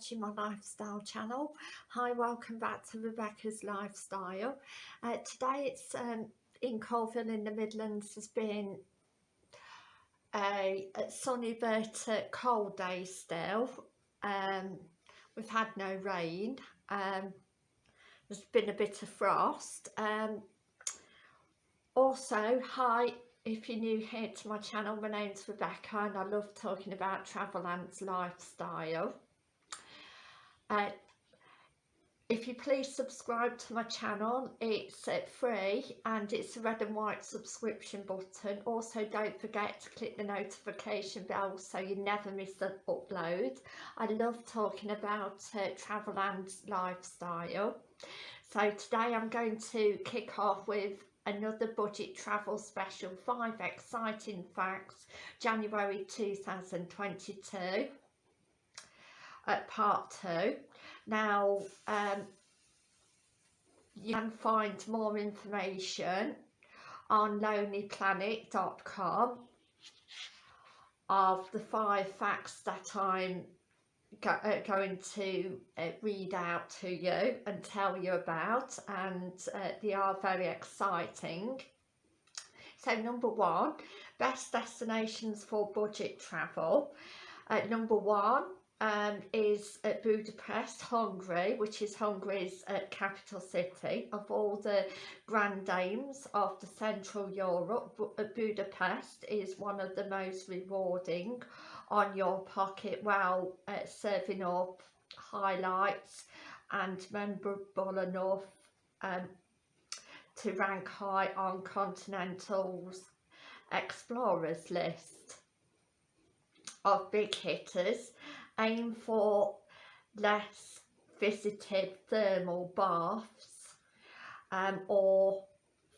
watching my lifestyle channel. Hi, welcome back to Rebecca's Lifestyle. Uh, today it's um, in Coalville in the Midlands has been a, a sunny but cold day still. Um, we've had no rain. Um, there's been a bit of frost. Um, also, hi if you're new here to my channel, my name's Rebecca and I love talking about travel and lifestyle. Uh, if you please subscribe to my channel, it's uh, free and it's a red and white subscription button. Also don't forget to click the notification bell so you never miss an upload. I love talking about uh, travel and lifestyle. So today I'm going to kick off with another budget travel special five exciting facts January 2022 at part two now um, you can find more information on lonelyplanet.com of the five facts that I'm go, uh, going to uh, read out to you and tell you about and uh, they are very exciting. So number one, best destinations for budget travel. Uh, number one um, is at Budapest, Hungary, which is Hungary's uh, capital city. Of all the grand dames of the Central Europe, uh, Budapest is one of the most rewarding on your pocket while uh, serving up highlights and memorable enough um, to rank high on Continental's Explorers list of big hitters. Aim for less visited thermal baths um, or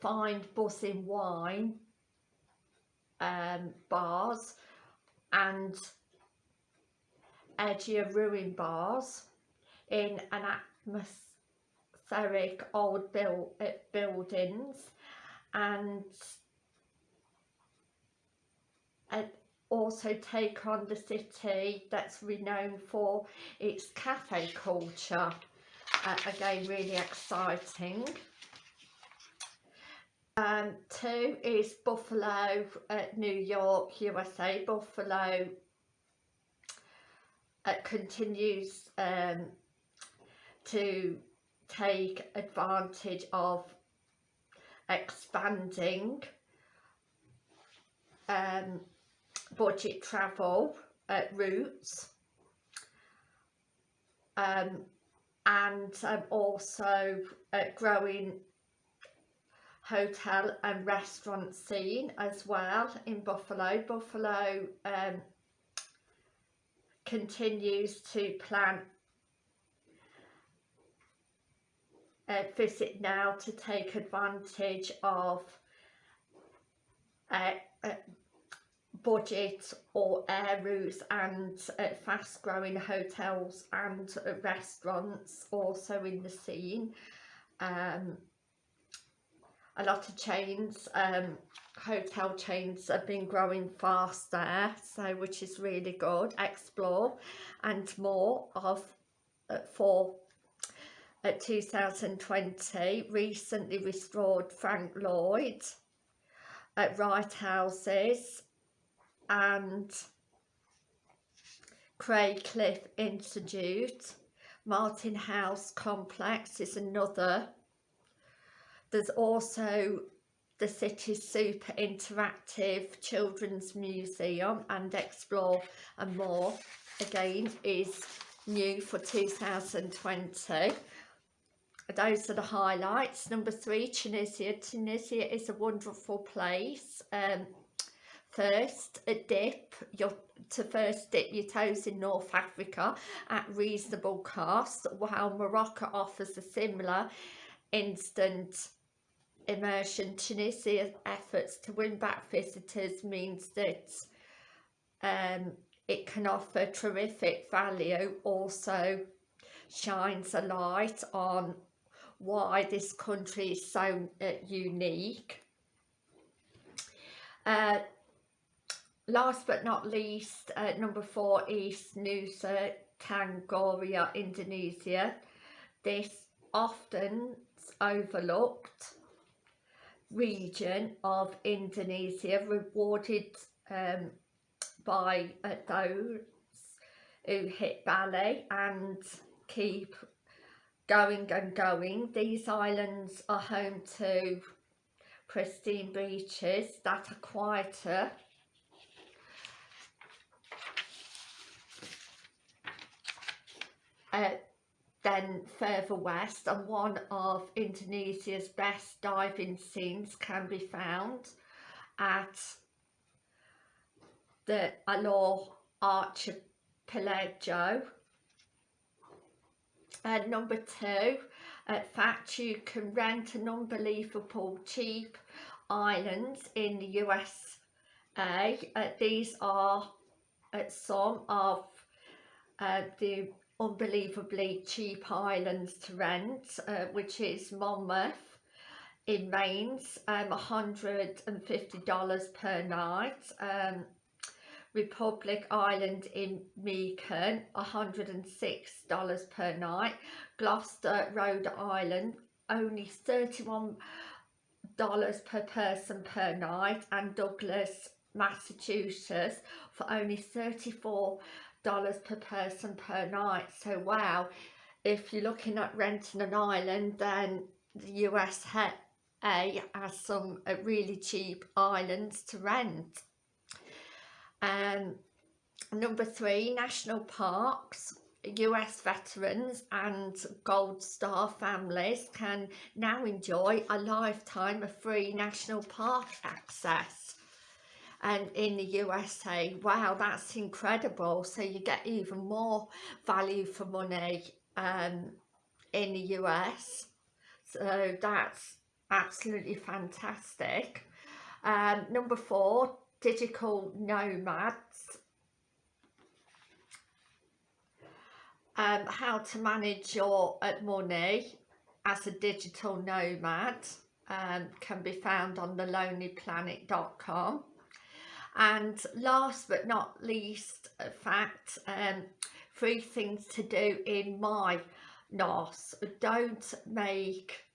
find buzzing wine um, bars and edgier ruin bars in an atmospheric old build, uh, buildings and uh, also take on the city that's renowned for its cafe culture uh, again really exciting um, two is Buffalo, uh, New York, USA. Buffalo uh, continues um, to take advantage of expanding um, budget travel uh, routes um, and um, also uh, growing hotel and restaurant scene as well in Buffalo. Buffalo um, continues to plan a visit now to take advantage of uh, uh, budget or air routes and uh, fast growing hotels and restaurants also in the scene. Um, a lot of chains um, hotel chains have been growing fast there so which is really good explore and more of uh, for uh, 2020 recently restored Frank Lloyd at Wright Houses and Graycliff Institute Martin House Complex is another. There's also the city's super interactive children's museum and explore and more again is new for 2020 those are the highlights. Number three tunisia. Tunisia is a wonderful place. Um, first a dip your to first dip your toes in north africa at reasonable cost while morocco offers a similar instant immersion. Tunisia's efforts to win back visitors means that um, it can offer terrific value. Also shines a light on why this country is so uh, unique. Uh, last but not least uh, number four is Nusa Tenggara, Indonesia. This often overlooked region of Indonesia rewarded um, by uh, those who hit Bali and keep going and going. These islands are home to pristine beaches that are quieter uh, then further west and one of Indonesia's best diving scenes can be found at the Alor Archipelago. Uh, number two, in fact you can rent an unbelievable cheap islands in the USA. Uh, these are uh, some of uh, the unbelievably cheap islands to rent uh, which is Monmouth in Mains um, $150 per night. Um, Republic Island in Meekan $106 per night. Gloucester Rhode Island only $31 per person per night. And Douglas Massachusetts for only 34 dollars per person per night. So wow if you're looking at renting an island then the USA has some uh, really cheap islands to rent. Um number three national parks. US veterans and Gold Star families can now enjoy a lifetime of free national park access and in the USA wow that's incredible. So you get even more value for money um, in the US so that's absolutely fantastic. Um, number four digital nomads. Um, how to manage your money as a digital nomad um, can be found on thelonelyplanet.com and last but not least a fact um three things to do in my NOS don't make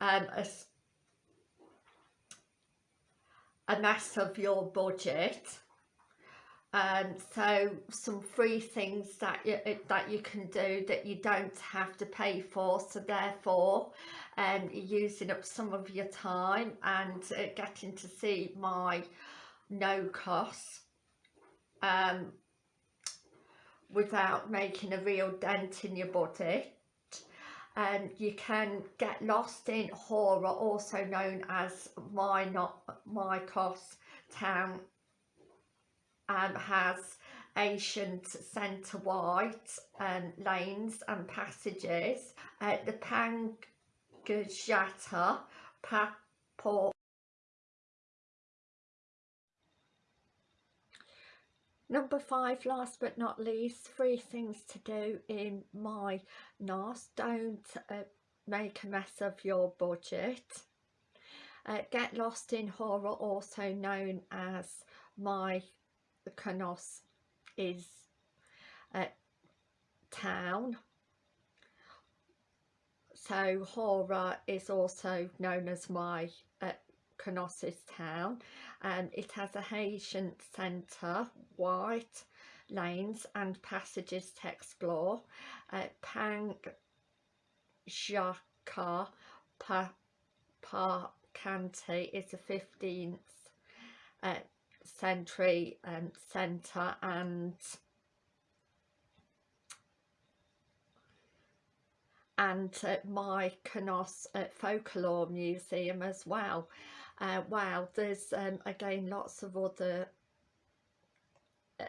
um, a, a mess of your budget. Um, so some free things that you, that you can do that you don't have to pay for. So therefore um, using up some of your time and uh, getting to see my no cost um, without making a real dent in your body and you can get lost in horror, also known as my not my cost town um, has ancient centre white um, lanes and passages. Uh, the Pangajata Paport Number five, last but not least, three things to do in my NOS. Don't uh, make a mess of your budget. Uh, get lost in Horror, also known as my Canos is a town. So Hora is also known as my uh, Canosis town and it has a Haitian centre, white lanes and passages to explore. Uh, Pang Jaka pa, pa is a 15th uh, century um, centre and and uh, my Canos uh, Folklore Museum as well. Uh, wow, there's um, again lots of other uh,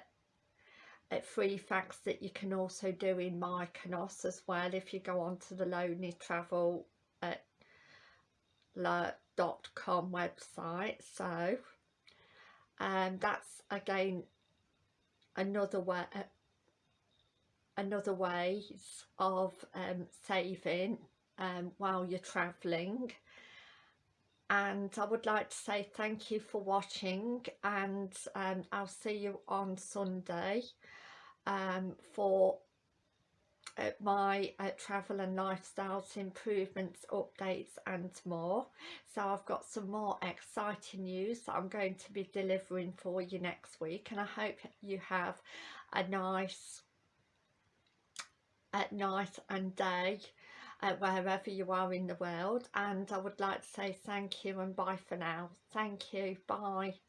uh free facts that you can also do in Mykonos as well if you go onto the Lonely Travel uh, dot com website. So and um, that's again another way uh, another ways of um, saving um, while you're traveling. And I would like to say thank you for watching and um, I'll see you on Sunday um, for uh, my uh, travel and lifestyles improvements updates and more. So I've got some more exciting news that I'm going to be delivering for you next week and I hope you have a nice at night and day uh, wherever you are in the world and I would like to say thank you and bye for now. Thank you. Bye